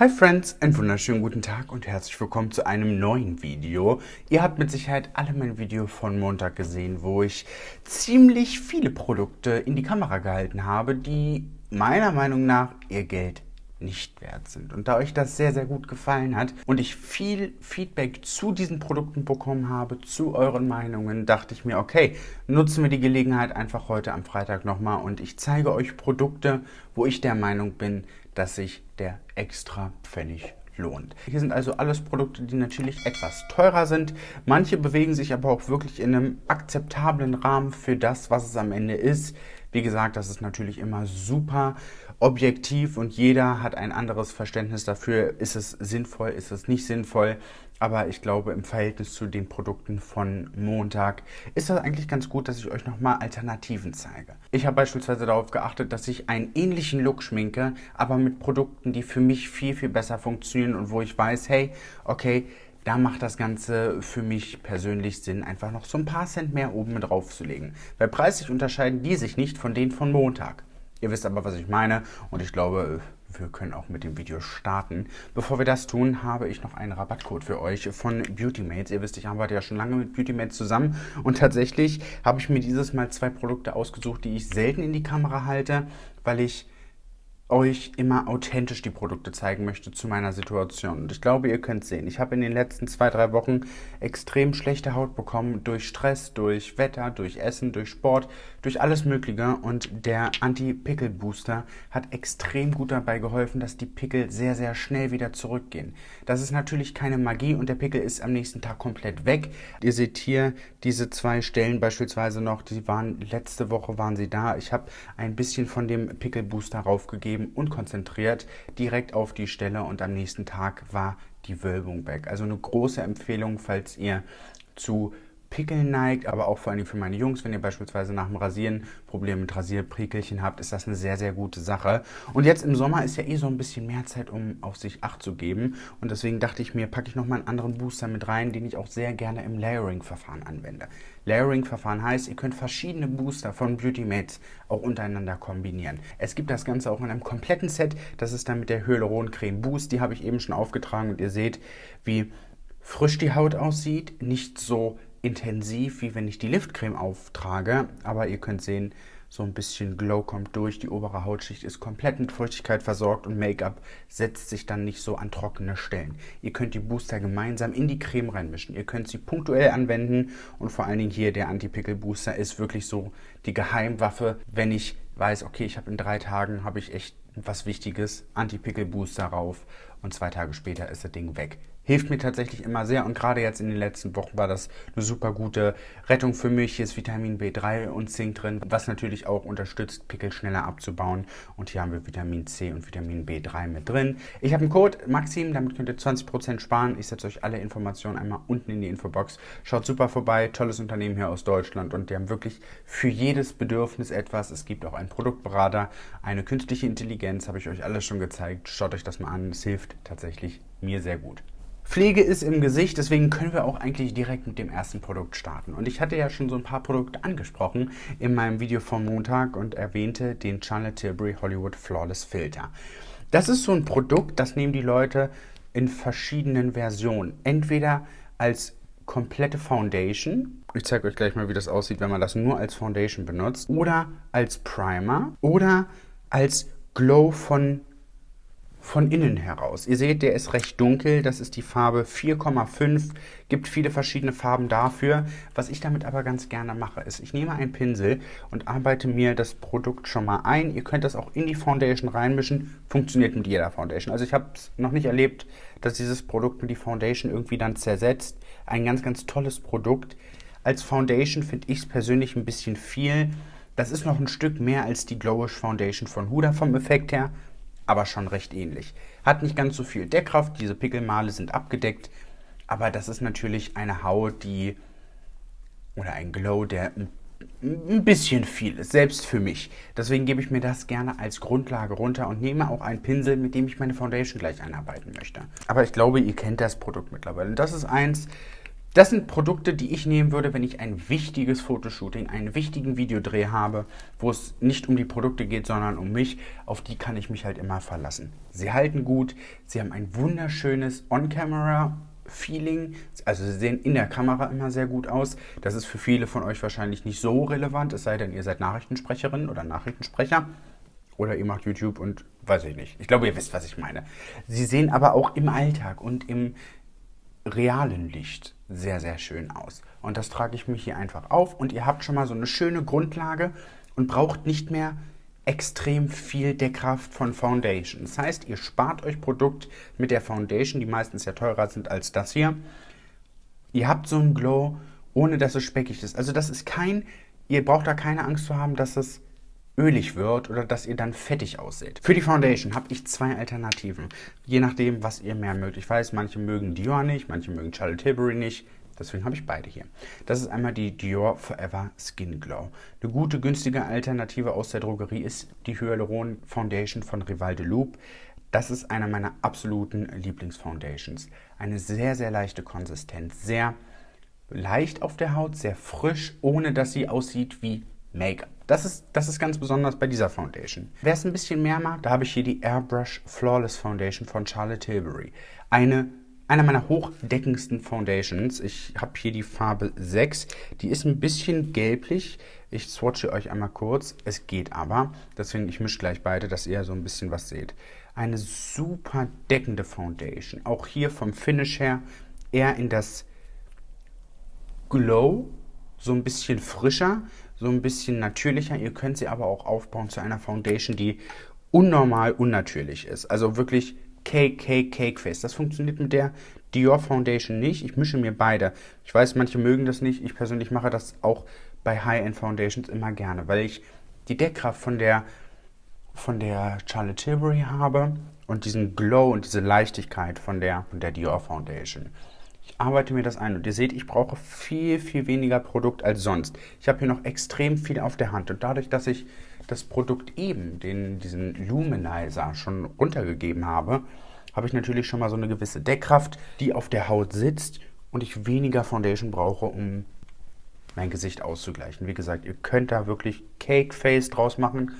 Hi Friends, einen wunderschönen guten Tag und herzlich willkommen zu einem neuen Video. Ihr habt mit Sicherheit alle mein Video von Montag gesehen, wo ich ziemlich viele Produkte in die Kamera gehalten habe, die meiner Meinung nach ihr Geld nicht wert sind. Und da euch das sehr, sehr gut gefallen hat und ich viel Feedback zu diesen Produkten bekommen habe, zu euren Meinungen, dachte ich mir, okay, nutzen wir die Gelegenheit einfach heute am Freitag nochmal und ich zeige euch Produkte, wo ich der Meinung bin, dass sich der extra Pfennig lohnt. Hier sind also alles Produkte, die natürlich etwas teurer sind. Manche bewegen sich aber auch wirklich in einem akzeptablen Rahmen für das, was es am Ende ist. Wie gesagt, das ist natürlich immer super objektiv und jeder hat ein anderes Verständnis dafür, ist es sinnvoll, ist es nicht sinnvoll. Aber ich glaube, im Verhältnis zu den Produkten von Montag ist das eigentlich ganz gut, dass ich euch nochmal Alternativen zeige. Ich habe beispielsweise darauf geachtet, dass ich einen ähnlichen Look schminke, aber mit Produkten, die für mich viel, viel besser funktionieren und wo ich weiß, hey, okay, da macht das Ganze für mich persönlich Sinn, einfach noch so ein paar Cent mehr oben drauf zu legen. Weil preislich unterscheiden die sich nicht von denen von Montag. Ihr wisst aber, was ich meine und ich glaube, wir können auch mit dem Video starten. Bevor wir das tun, habe ich noch einen Rabattcode für euch von Beautymates. Ihr wisst, ich arbeite ja schon lange mit Beautymates zusammen und tatsächlich habe ich mir dieses Mal zwei Produkte ausgesucht, die ich selten in die Kamera halte, weil ich euch immer authentisch die Produkte zeigen möchte zu meiner Situation. Und ich glaube, ihr könnt sehen, ich habe in den letzten zwei, drei Wochen extrem schlechte Haut bekommen durch Stress, durch Wetter, durch Essen, durch Sport, durch alles Mögliche. Und der Anti-Pickel-Booster hat extrem gut dabei geholfen, dass die Pickel sehr, sehr schnell wieder zurückgehen. Das ist natürlich keine Magie und der Pickel ist am nächsten Tag komplett weg. Ihr seht hier diese zwei Stellen beispielsweise noch, die waren letzte Woche waren sie da. Ich habe ein bisschen von dem Pickel-Booster raufgegeben eben unkonzentriert direkt auf die Stelle und am nächsten Tag war die Wölbung weg. Also eine große Empfehlung, falls ihr zu Pickeln neigt, aber auch vor allem für meine Jungs, wenn ihr beispielsweise nach dem Rasieren Probleme mit Rasierprikelchen habt, ist das eine sehr, sehr gute Sache. Und jetzt im Sommer ist ja eh so ein bisschen mehr Zeit, um auf sich Acht zu geben. Und deswegen dachte ich mir, packe ich nochmal einen anderen Booster mit rein, den ich auch sehr gerne im Layering-Verfahren anwende. Layering-Verfahren heißt, ihr könnt verschiedene Booster von Beauty Mates auch untereinander kombinieren. Es gibt das Ganze auch in einem kompletten Set. Das ist dann mit der Hyaluron Creme Boost. Die habe ich eben schon aufgetragen und ihr seht, wie frisch die Haut aussieht. Nicht so intensiv, wie wenn ich die Liftcreme auftrage. Aber ihr könnt sehen, so ein bisschen Glow kommt durch. Die obere Hautschicht ist komplett mit Feuchtigkeit versorgt und Make-up setzt sich dann nicht so an trockene Stellen. Ihr könnt die Booster gemeinsam in die Creme reinmischen. Ihr könnt sie punktuell anwenden und vor allen Dingen hier der Anti-Pickel-Booster ist wirklich so die Geheimwaffe, wenn ich weiß, okay, ich habe in drei Tagen habe ich echt was Wichtiges, Anti-Pickel-Booster rauf und zwei Tage später ist das Ding weg hilft mir tatsächlich immer sehr und gerade jetzt in den letzten Wochen war das eine super gute Rettung für mich. Hier ist Vitamin B3 und Zink drin, was natürlich auch unterstützt, Pickel schneller abzubauen. Und hier haben wir Vitamin C und Vitamin B3 mit drin. Ich habe einen Code Maxim, damit könnt ihr 20% sparen. Ich setze euch alle Informationen einmal unten in die Infobox. Schaut super vorbei, tolles Unternehmen hier aus Deutschland und die haben wirklich für jedes Bedürfnis etwas. Es gibt auch einen Produktberater, eine künstliche Intelligenz, habe ich euch alles schon gezeigt. Schaut euch das mal an, es hilft tatsächlich mir sehr gut. Pflege ist im Gesicht, deswegen können wir auch eigentlich direkt mit dem ersten Produkt starten. Und ich hatte ja schon so ein paar Produkte angesprochen in meinem Video vom Montag und erwähnte den Charlotte Tilbury Hollywood Flawless Filter. Das ist so ein Produkt, das nehmen die Leute in verschiedenen Versionen. Entweder als komplette Foundation. Ich zeige euch gleich mal, wie das aussieht, wenn man das nur als Foundation benutzt. Oder als Primer. Oder als Glow von von innen heraus. Ihr seht, der ist recht dunkel, das ist die Farbe 4,5, gibt viele verschiedene Farben dafür. Was ich damit aber ganz gerne mache, ist, ich nehme einen Pinsel und arbeite mir das Produkt schon mal ein. Ihr könnt das auch in die Foundation reinmischen, funktioniert mit jeder Foundation. Also ich habe es noch nicht erlebt, dass dieses Produkt mit die Foundation irgendwie dann zersetzt. Ein ganz, ganz tolles Produkt. Als Foundation finde ich es persönlich ein bisschen viel. Das ist noch ein Stück mehr als die Glowish Foundation von Huda vom Effekt her aber schon recht ähnlich. Hat nicht ganz so viel Deckkraft, diese Pickelmale sind abgedeckt, aber das ist natürlich eine Haut, die oder ein Glow, der ein bisschen viel ist, selbst für mich. Deswegen gebe ich mir das gerne als Grundlage runter und nehme auch einen Pinsel, mit dem ich meine Foundation gleich einarbeiten möchte. Aber ich glaube, ihr kennt das Produkt mittlerweile. Das ist eins, Das sind Produkte, die ich nehmen würde, wenn ich ein wichtiges Fotoshooting, einen wichtigen Videodreh habe, wo es nicht um die Produkte geht, sondern um mich. Auf die kann ich mich halt immer verlassen. Sie halten gut, sie haben ein wunderschönes On-Camera-Feeling. Also sie sehen in der Kamera immer sehr gut aus. Das ist für viele von euch wahrscheinlich nicht so relevant, es sei denn, ihr seid Nachrichtensprecherin oder Nachrichtensprecher. Oder ihr macht YouTube und weiß ich nicht. Ich glaube, ihr wisst, was ich meine. Sie sehen aber auch im Alltag und im realen Licht sehr, sehr schön aus. Und das trage ich mich hier einfach auf und ihr habt schon mal so eine schöne Grundlage und braucht nicht mehr extrem viel Deckkraft von Foundation. Das heißt, ihr spart euch Produkt mit der Foundation, die meistens ja teurer sind als das hier. Ihr habt so einen Glow, ohne dass es speckig ist. Also das ist kein, ihr braucht da keine Angst zu haben, dass es ölig wird oder dass ihr dann fettig aussieht. Für die Foundation habe ich zwei Alternativen. Je nachdem, was ihr mehr mögt. Ich weiß, manche mögen Dior nicht, manche mögen Charlotte Tilbury nicht. Deswegen habe ich beide hier. Das ist einmal die Dior Forever Skin Glow. Eine gute, günstige Alternative aus der Drogerie ist die Hyaluron Foundation von Rival de Loop. Das ist einer meiner absoluten Lieblingsfoundations. Eine sehr, sehr leichte Konsistenz. Sehr leicht auf der Haut, sehr frisch, ohne dass sie aussieht wie Make-up. Das ist, das ist ganz besonders bei dieser Foundation. Wer es ein bisschen mehr mag, da habe ich hier die Airbrush Flawless Foundation von Charlotte Tilbury. Eine, einer meiner hochdeckendsten Foundations. Ich habe hier die Farbe 6. Die ist ein bisschen gelblich. Ich swatche euch einmal kurz. Es geht aber. Deswegen, ich mische gleich beide, dass ihr so ein bisschen was seht. Eine super deckende Foundation. Auch hier vom Finish her eher in das Glow, so ein bisschen frischer so ein bisschen natürlicher. Ihr könnt sie aber auch aufbauen zu einer Foundation, die unnormal unnatürlich ist. Also wirklich Cake, Cake, Cake Face. Das funktioniert mit der Dior Foundation nicht. Ich mische mir beide. Ich weiß, manche mögen das nicht. Ich persönlich mache das auch bei High-End Foundations immer gerne, weil ich die Deckkraft von der, von der Charlotte Tilbury habe und diesen Glow und diese Leichtigkeit von der, von der Dior Foundation. Arbeite mir das ein und ihr seht, ich brauche viel, viel weniger Produkt als sonst. Ich habe hier noch extrem viel auf der Hand und dadurch, dass ich das Produkt eben, den, diesen Luminizer, schon runtergegeben habe, habe ich natürlich schon mal so eine gewisse Deckkraft, die auf der Haut sitzt und ich weniger Foundation brauche, um mein Gesicht auszugleichen. Wie gesagt, ihr könnt da wirklich Cake Face draus machen.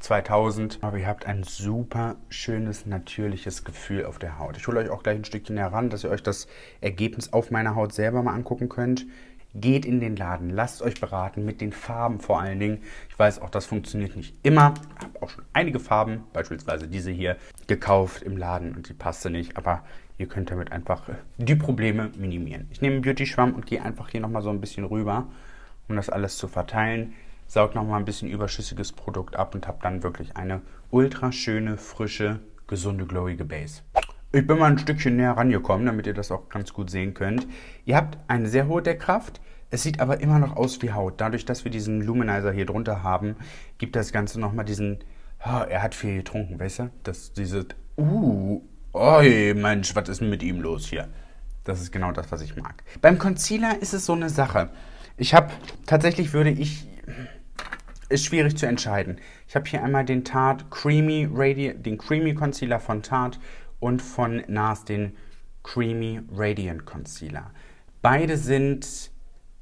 2000. Aber ihr habt ein super schönes, natürliches Gefühl auf der Haut. Ich hole euch auch gleich ein Stückchen heran, dass ihr euch das Ergebnis auf meiner Haut selber mal angucken könnt. Geht in den Laden, lasst euch beraten mit den Farben vor allen Dingen. Ich weiß auch, das funktioniert nicht immer. Ich habe auch schon einige Farben, beispielsweise diese hier, gekauft im Laden und die passte nicht. Aber ihr könnt damit einfach die Probleme minimieren. Ich nehme einen Beauty-Schwamm und gehe einfach hier nochmal so ein bisschen rüber, um das alles zu verteilen saug nochmal ein bisschen überschüssiges Produkt ab und habe dann wirklich eine ultra schöne, frische, gesunde, glowige Base. Ich bin mal ein Stückchen näher rangekommen, damit ihr das auch ganz gut sehen könnt. Ihr habt eine sehr hohe Deckkraft, es sieht aber immer noch aus wie Haut. Dadurch, dass wir diesen Luminizer hier drunter haben, gibt das Ganze nochmal diesen, oh, er hat viel getrunken, weißt du? Das, diese, uh, oi, Mensch, was ist denn mit ihm los hier? Das ist genau das, was ich mag. Beim Concealer ist es so eine Sache. Ich habe, tatsächlich würde ich ist schwierig zu entscheiden. Ich habe hier einmal den Tarte Creamy Radiant, den Creamy Concealer von Tarte und von NARS den Creamy Radiant Concealer. Beide sind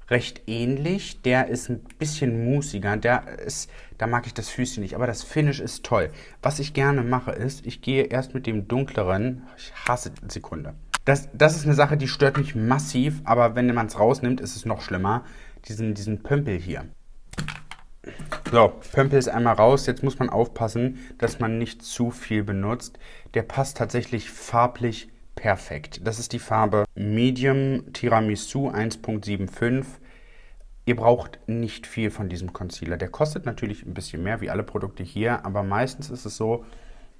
recht ähnlich. Der ist ein bisschen musiger. Der ist, da mag ich das Füßchen nicht, aber das Finish ist toll. Was ich gerne mache ist, ich gehe erst mit dem dunkleren, ich hasse Sekunde. Das, das ist eine Sache, die stört mich massiv, aber wenn man es rausnimmt, ist es noch schlimmer. Diesen, diesen Pömpel hier. So, Pömpel ist einmal raus. Jetzt muss man aufpassen, dass man nicht zu viel benutzt. Der passt tatsächlich farblich perfekt. Das ist die Farbe Medium Tiramisu 1.75. Ihr braucht nicht viel von diesem Concealer. Der kostet natürlich ein bisschen mehr, wie alle Produkte hier, aber meistens ist es so,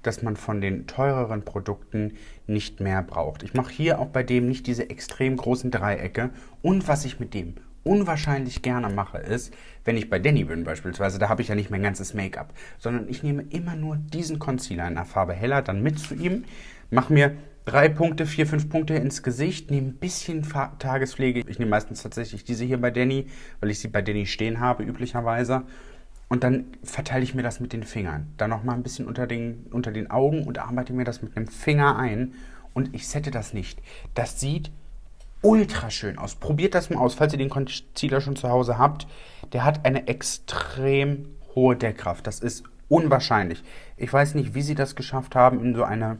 dass man von den teureren Produkten nicht mehr braucht. Ich mache hier auch bei dem nicht diese extrem großen Dreiecke. Und was ich mit dem unwahrscheinlich gerne mache, ist, wenn ich bei Danny bin beispielsweise, da habe ich ja nicht mein ganzes Make-up, sondern ich nehme immer nur diesen Concealer in der Farbe heller dann mit zu ihm, mache mir drei Punkte, vier, fünf Punkte ins Gesicht, nehme ein bisschen Tagespflege. Ich nehme meistens tatsächlich diese hier bei Danny, weil ich sie bei Danny stehen habe üblicherweise. Und dann verteile ich mir das mit den Fingern. Dann nochmal ein bisschen unter den, unter den Augen und arbeite mir das mit einem Finger ein. Und ich sette das nicht. Das sieht ultra schön aus. Probiert das mal aus, falls ihr den Concealer schon zu Hause habt. Der hat eine extrem hohe Deckkraft. Das ist unwahrscheinlich. Ich weiß nicht, wie sie das geschafft haben, in so eine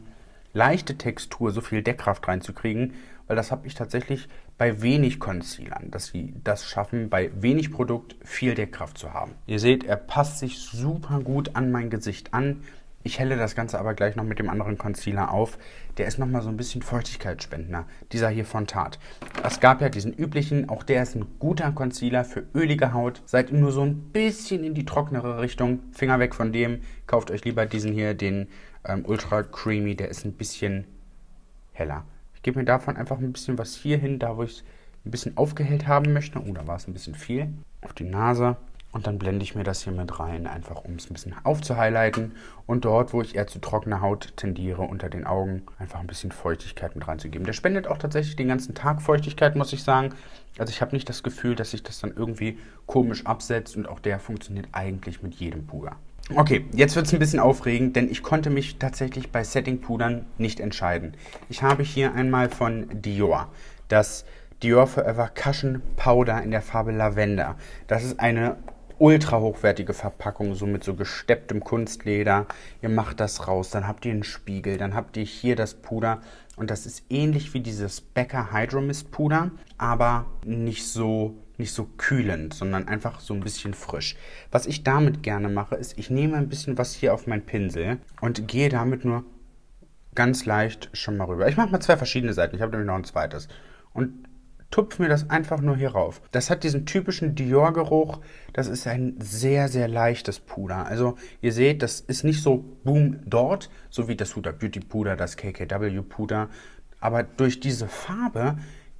leichte Textur so viel Deckkraft reinzukriegen, weil das habe ich tatsächlich bei wenig Concealern, dass sie das schaffen, bei wenig Produkt viel Deckkraft zu haben. Ihr seht, er passt sich super gut an mein Gesicht an. Ich helle das Ganze aber gleich noch mit dem anderen Concealer auf. Der ist nochmal so ein bisschen Feuchtigkeitsspendender. Dieser hier von Tarte. Es gab ja diesen üblichen, auch der ist ein guter Concealer für ölige Haut. Seid nur so ein bisschen in die trocknere Richtung, Finger weg von dem. Kauft euch lieber diesen hier, den ähm, Ultra Creamy. Der ist ein bisschen heller. Ich gebe mir davon einfach ein bisschen was hier hin, da wo ich es ein bisschen aufgehellt haben möchte. Oh, da war es ein bisschen viel. Auf die Nase. Und dann blende ich mir das hier mit rein, einfach um es ein bisschen aufzuhighlighten. Und dort, wo ich eher zu trockener Haut tendiere, unter den Augen, einfach ein bisschen Feuchtigkeit mit reinzugeben. Der spendet auch tatsächlich den ganzen Tag Feuchtigkeit, muss ich sagen. Also ich habe nicht das Gefühl, dass sich das dann irgendwie komisch absetzt. Und auch der funktioniert eigentlich mit jedem Puder. Okay, jetzt wird es ein bisschen aufregend, denn ich konnte mich tatsächlich bei Setting-Pudern nicht entscheiden. Ich habe hier einmal von Dior das Dior Forever Cushion Powder in der Farbe Lavender. Das ist eine ultra hochwertige Verpackung, so mit so gestepptem Kunstleder. Ihr macht das raus, dann habt ihr einen Spiegel, dann habt ihr hier das Puder und das ist ähnlich wie dieses Becker Hydromist Puder, aber nicht so nicht so kühlend, sondern einfach so ein bisschen frisch. Was ich damit gerne mache, ist, ich nehme ein bisschen was hier auf meinen Pinsel und gehe damit nur ganz leicht schon mal rüber. Ich mache mal zwei verschiedene Seiten. Ich habe nämlich noch ein zweites. Und tupfe mir das einfach nur hier rauf. Das hat diesen typischen Dior-Geruch. Das ist ein sehr, sehr leichtes Puder. Also ihr seht, das ist nicht so boom dort, so wie das Huda Beauty Puder, das KKW Puder. Aber durch diese Farbe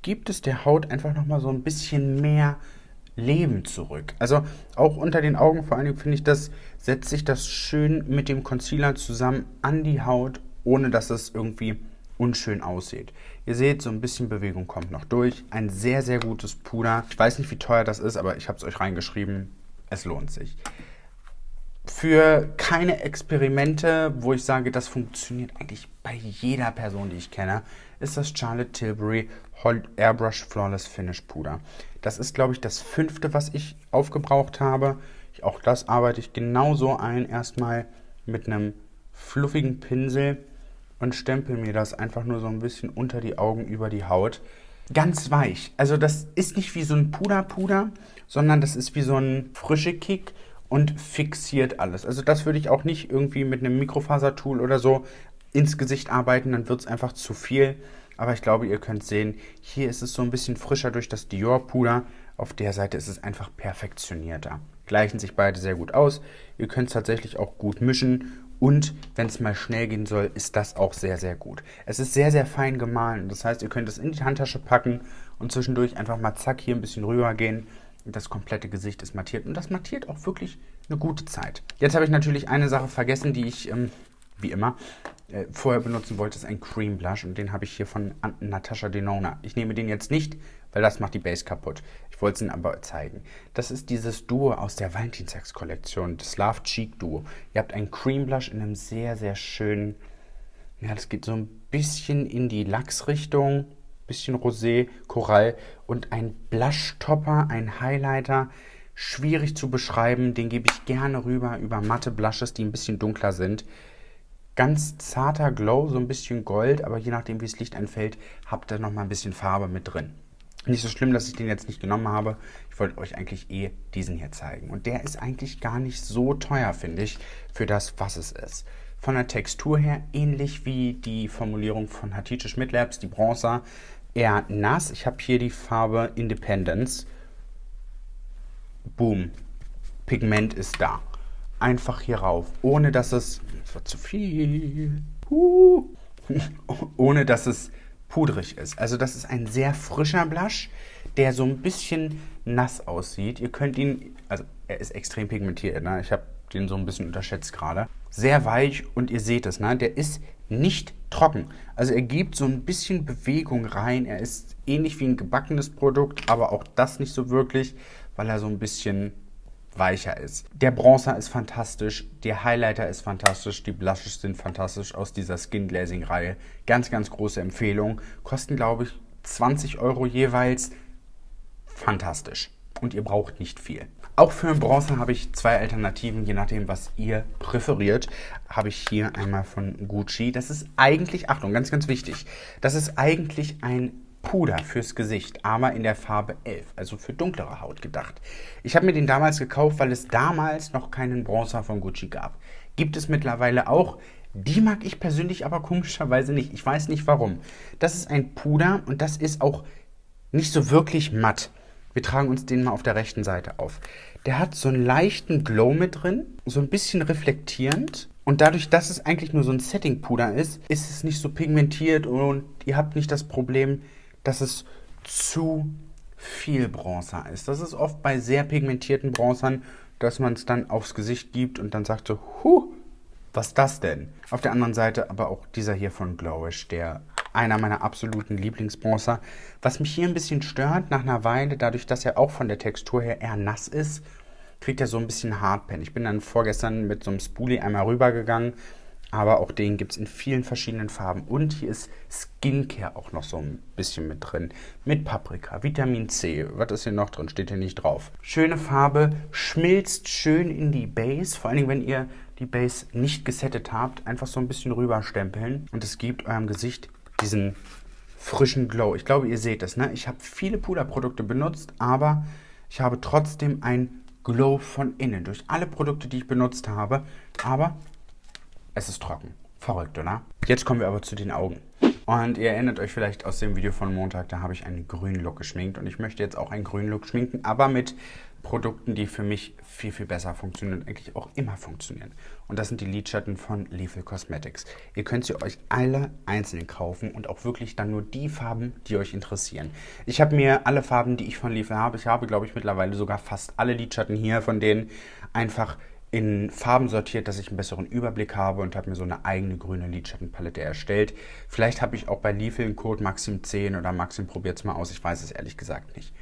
gibt es der Haut einfach nochmal so ein bisschen mehr Leben zurück. Also auch unter den Augen vor allen Dingen finde ich das, setzt sich das schön mit dem Concealer zusammen an die Haut, ohne dass es irgendwie unschön aussieht. Ihr seht, so ein bisschen Bewegung kommt noch durch. Ein sehr, sehr gutes Puder. Ich weiß nicht, wie teuer das ist, aber ich habe es euch reingeschrieben. Es lohnt sich. Für keine Experimente, wo ich sage, das funktioniert eigentlich bei jeder Person, die ich kenne, ist das Charlotte Tilbury Airbrush Flawless Finish Puder. Das ist, glaube ich, das fünfte, was ich aufgebraucht habe. Auch das arbeite ich genauso ein. Erstmal mit einem fluffigen Pinsel und stempel mir das einfach nur so ein bisschen unter die Augen über die Haut. Ganz weich. Also das ist nicht wie so ein Puder-Puder, sondern das ist wie so ein frische Kick und fixiert alles. Also das würde ich auch nicht irgendwie mit einem Mikrofasertool oder so ins Gesicht arbeiten, dann wird es einfach zu viel. Aber ich glaube, ihr könnt sehen, hier ist es so ein bisschen frischer durch das Dior-Puder. Auf der Seite ist es einfach perfektionierter. Gleichen sich beide sehr gut aus. Ihr könnt es tatsächlich auch gut mischen und wenn es mal schnell gehen soll, ist das auch sehr, sehr gut. Es ist sehr, sehr fein gemahlen. Das heißt, ihr könnt es in die Handtasche packen und zwischendurch einfach mal zack hier ein bisschen rüber gehen. Das komplette Gesicht ist mattiert. Und das mattiert auch wirklich eine gute Zeit. Jetzt habe ich natürlich eine Sache vergessen, die ich, ähm, wie immer, äh, vorher benutzen wollte. Das ist ein Cream Blush. Und den habe ich hier von Natasha Denona. Ich nehme den jetzt nicht, weil das macht die Base kaputt. Ich wollte es Ihnen aber zeigen. Das ist dieses Duo aus der Valentinstagskollektion, das Love Cheek Duo. Ihr habt einen Cream Blush in einem sehr, sehr schönen, ja, das geht so ein bisschen in die Lachsrichtung, bisschen Rosé, Korall und ein Blush Topper, ein Highlighter. Schwierig zu beschreiben, den gebe ich gerne rüber über matte Blushes, die ein bisschen dunkler sind. Ganz zarter Glow, so ein bisschen Gold, aber je nachdem, wie das Licht einfällt, habt ihr noch mal ein bisschen Farbe mit drin. Nicht so schlimm, dass ich den jetzt nicht genommen habe. Ich wollte euch eigentlich eh diesen hier zeigen. Und der ist eigentlich gar nicht so teuer, finde ich, für das, was es ist. Von der Textur her ähnlich wie die Formulierung von Hatice Schmidt Labs, die Bronzer. Eher nass. Ich habe hier die Farbe Independence. Boom. Pigment ist da. Einfach hier rauf. Ohne dass es... Das zu viel. Uh, ohne dass es pudrig ist. Also das ist ein sehr frischer Blush, der so ein bisschen nass aussieht. Ihr könnt ihn, also er ist extrem pigmentiert, ne? ich habe den so ein bisschen unterschätzt gerade. Sehr weich und ihr seht es, ne? der ist nicht trocken. Also er gibt so ein bisschen Bewegung rein. Er ist ähnlich wie ein gebackenes Produkt, aber auch das nicht so wirklich, weil er so ein bisschen weicher ist. Der Bronzer ist fantastisch, der Highlighter ist fantastisch, die Blushes sind fantastisch aus dieser Skin Glazing Reihe. Ganz, ganz große Empfehlung. Kosten, glaube ich, 20 Euro jeweils. Fantastisch. Und ihr braucht nicht viel. Auch für den Bronzer habe ich zwei Alternativen, je nachdem, was ihr präferiert. Habe ich hier einmal von Gucci. Das ist eigentlich, Achtung, ganz, ganz wichtig. Das ist eigentlich ein Puder fürs Gesicht, aber in der Farbe 11, also für dunklere Haut gedacht. Ich habe mir den damals gekauft, weil es damals noch keinen Bronzer von Gucci gab. Gibt es mittlerweile auch. Die mag ich persönlich aber komischerweise nicht. Ich weiß nicht warum. Das ist ein Puder und das ist auch nicht so wirklich matt. Wir tragen uns den mal auf der rechten Seite auf. Der hat so einen leichten Glow mit drin, so ein bisschen reflektierend. Und dadurch, dass es eigentlich nur so ein Setting-Puder ist, ist es nicht so pigmentiert und ihr habt nicht das Problem, dass es zu viel Bronzer ist. Das ist oft bei sehr pigmentierten Bronzern, dass man es dann aufs Gesicht gibt und dann sagt so, huh, was ist das denn? Auf der anderen Seite aber auch dieser hier von Glowish, der einer meiner absoluten Lieblingsbronzer. Was mich hier ein bisschen stört, nach einer Weile, dadurch, dass er auch von der Textur her eher nass ist, kriegt er so ein bisschen Hardpen. Ich bin dann vorgestern mit so einem Spoolie einmal rübergegangen, aber auch den gibt es in vielen verschiedenen Farben. Und hier ist Skincare auch noch so ein bisschen mit drin. Mit Paprika, Vitamin C. Was ist hier noch drin? Steht hier nicht drauf. Schöne Farbe, schmilzt schön in die Base. Vor allen Dingen, wenn ihr die Base nicht gesettet habt, einfach so ein bisschen rüberstempeln. Und es gibt eurem Gesicht diesen frischen Glow. Ich glaube, ihr seht es. Ne? Ich habe viele Puderprodukte benutzt, aber ich habe trotzdem ein Glow von innen durch alle Produkte, die ich benutzt habe. Aber es ist trocken. Verrückt, oder? Jetzt kommen wir aber zu den Augen. Und ihr erinnert euch vielleicht aus dem Video von Montag, da habe ich einen grünen Look geschminkt. Und ich möchte jetzt auch einen grünen Look schminken, aber mit Produkten, die für mich viel, viel besser funktionieren und eigentlich auch immer funktionieren. Und das sind die Lidschatten von Lethal Cosmetics. Ihr könnt sie euch alle einzeln kaufen und auch wirklich dann nur die Farben, die euch interessieren. Ich habe mir alle Farben, die ich von Lethal habe, ich habe, glaube ich, mittlerweile sogar fast alle Lidschatten hier von denen einfach in Farben sortiert, dass ich einen besseren Überblick habe und habe mir so eine eigene grüne Lidschattenpalette erstellt. Vielleicht habe ich auch bei Lethal einen Code Maxim 10 oder Maxim probiert es mal aus, ich weiß es ehrlich gesagt nicht.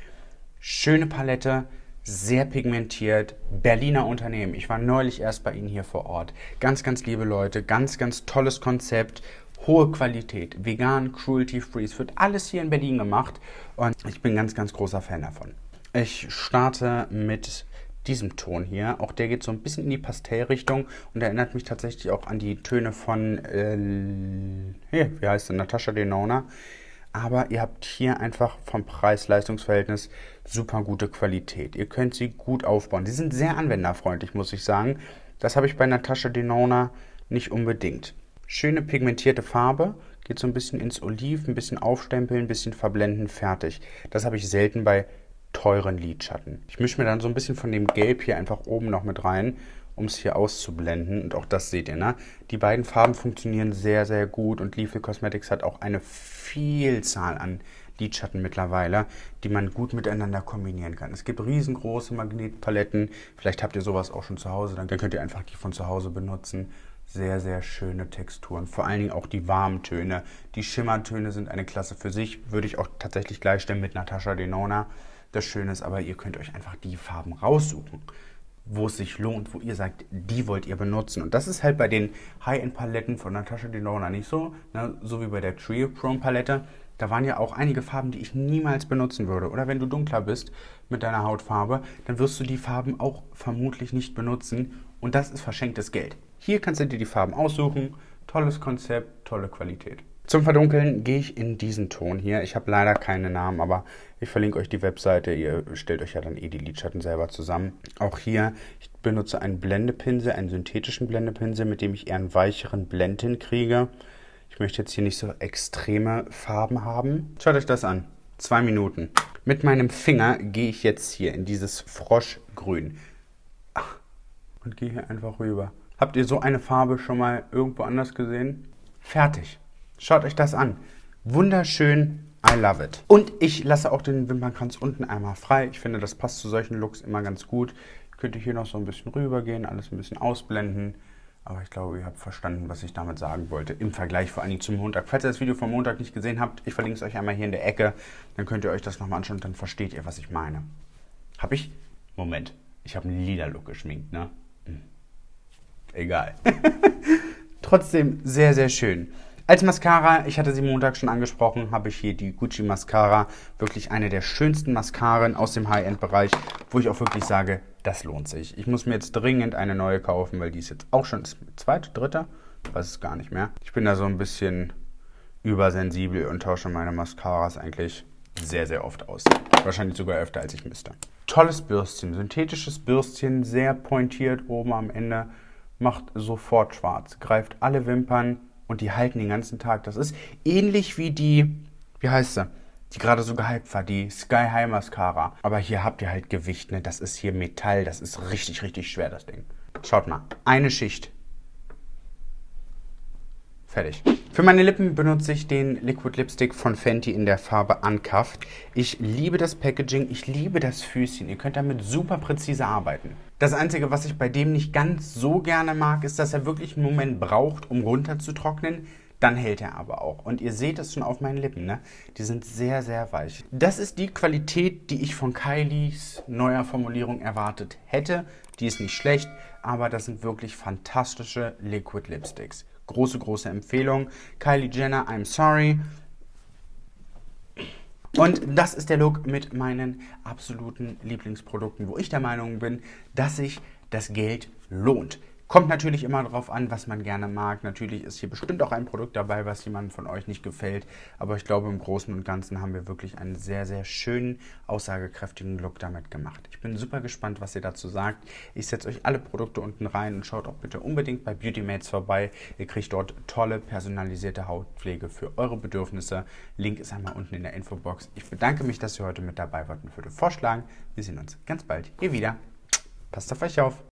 Schöne Palette, sehr pigmentiert, Berliner Unternehmen. Ich war neulich erst bei Ihnen hier vor Ort. Ganz, ganz liebe Leute, ganz, ganz tolles Konzept, hohe Qualität, vegan, cruelty-free. Es wird alles hier in Berlin gemacht und ich bin ganz, ganz großer Fan davon. Ich starte mit diesem Ton hier. Auch der geht so ein bisschen in die Pastellrichtung und erinnert mich tatsächlich auch an die Töne von, äh, hier, wie heißt der, Natascha Denona aber ihr habt hier einfach vom Preis-Leistungs-Verhältnis super gute Qualität. Ihr könnt sie gut aufbauen. Sie sind sehr anwenderfreundlich, muss ich sagen. Das habe ich bei Natascha Denona nicht unbedingt. Schöne pigmentierte Farbe, geht so ein bisschen ins Oliv, ein bisschen aufstempeln, ein bisschen verblenden, fertig. Das habe ich selten bei teuren Lidschatten. Ich mische mir dann so ein bisschen von dem Gelb hier einfach oben noch mit rein um es hier auszublenden. Und auch das seht ihr, ne? Die beiden Farben funktionieren sehr, sehr gut und Lethal Cosmetics hat auch eine Vielzahl an Lidschatten mittlerweile, die man gut miteinander kombinieren kann. Es gibt riesengroße Magnetpaletten. Vielleicht habt ihr sowas auch schon zu Hause, dann könnt ihr einfach die von zu Hause benutzen. Sehr, sehr schöne Texturen. Vor allen Dingen auch die warmen Töne. Die Schimmertöne sind eine Klasse für sich. Würde ich auch tatsächlich gleichstellen mit Natascha Denona. Das Schöne ist aber, ihr könnt euch einfach die Farben raussuchen wo es sich lohnt, wo ihr sagt, die wollt ihr benutzen. Und das ist halt bei den High-End-Paletten von Natascha Denona nicht so, ne? so wie bei der Trio Chrome Palette. Da waren ja auch einige Farben, die ich niemals benutzen würde. Oder wenn du dunkler bist mit deiner Hautfarbe, dann wirst du die Farben auch vermutlich nicht benutzen. Und das ist verschenktes Geld. Hier kannst du dir die Farben aussuchen. Tolles Konzept, tolle Qualität. Zum Verdunkeln gehe ich in diesen Ton hier. Ich habe leider keine Namen, aber ich verlinke euch die Webseite. Ihr stellt euch ja dann eh die Lidschatten selber zusammen. Auch hier, ich benutze einen Blendepinsel, einen synthetischen Blendepinsel, mit dem ich eher einen weicheren Blend hinkriege. Ich möchte jetzt hier nicht so extreme Farben haben. Schaut euch das an. Zwei Minuten. Mit meinem Finger gehe ich jetzt hier in dieses Froschgrün. Und gehe hier einfach rüber. Habt ihr so eine Farbe schon mal irgendwo anders gesehen? Fertig. Schaut euch das an. Wunderschön. I love it. Und ich lasse auch den Wimpernkranz unten einmal frei. Ich finde, das passt zu solchen Looks immer ganz gut. Könnt ihr hier noch so ein bisschen rübergehen, alles ein bisschen ausblenden. Aber ich glaube, ihr habt verstanden, was ich damit sagen wollte. Im Vergleich vor Dingen zum Montag. Falls ihr das Video vom Montag nicht gesehen habt, ich verlinke es euch einmal hier in der Ecke. Dann könnt ihr euch das nochmal anschauen und dann versteht ihr, was ich meine. Hab ich? Moment. Ich habe einen lila Look geschminkt, ne? Hm. Egal. Trotzdem sehr, sehr schön. Als Mascara, ich hatte sie Montag schon angesprochen, habe ich hier die Gucci Mascara. Wirklich eine der schönsten Mascaren aus dem High-End-Bereich, wo ich auch wirklich sage, das lohnt sich. Ich muss mir jetzt dringend eine neue kaufen, weil die ist jetzt auch schon zweite, dritte, weiß es gar nicht mehr. Ich bin da so ein bisschen übersensibel und tausche meine Mascaras eigentlich sehr, sehr oft aus. Wahrscheinlich sogar öfter, als ich müsste. Tolles Bürstchen, synthetisches Bürstchen, sehr pointiert oben am Ende, macht sofort schwarz, greift alle Wimpern, und die halten den ganzen Tag. Das ist ähnlich wie die, wie heißt sie, die gerade so gehypt war, die Sky High Mascara. Aber hier habt ihr halt Gewicht, ne? Das ist hier Metall, das ist richtig, richtig schwer, das Ding. Schaut mal, eine Schicht. Fertig. Für meine Lippen benutze ich den Liquid Lipstick von Fenty in der Farbe Uncuffed. Ich liebe das Packaging, ich liebe das Füßchen. Ihr könnt damit super präzise arbeiten. Das Einzige, was ich bei dem nicht ganz so gerne mag, ist, dass er wirklich einen Moment braucht, um runterzutrocknen. Dann hält er aber auch. Und ihr seht es schon auf meinen Lippen, ne? Die sind sehr, sehr weich. Das ist die Qualität, die ich von Kylies neuer Formulierung erwartet hätte. Die ist nicht schlecht, aber das sind wirklich fantastische Liquid Lipsticks. Große, große Empfehlung. Kylie Jenner, I'm sorry. Und das ist der Look mit meinen absoluten Lieblingsprodukten, wo ich der Meinung bin, dass sich das Geld lohnt. Kommt natürlich immer darauf an, was man gerne mag. Natürlich ist hier bestimmt auch ein Produkt dabei, was jemandem von euch nicht gefällt. Aber ich glaube, im Großen und Ganzen haben wir wirklich einen sehr, sehr schönen, aussagekräftigen Look damit gemacht. Ich bin super gespannt, was ihr dazu sagt. Ich setze euch alle Produkte unten rein und schaut auch bitte unbedingt bei Beauty Mates vorbei. Ihr kriegt dort tolle, personalisierte Hautpflege für eure Bedürfnisse. Link ist einmal unten in der Infobox. Ich bedanke mich, dass ihr heute mit dabei wart und würde vorschlagen, wir sehen uns ganz bald hier wieder. Passt auf euch auf!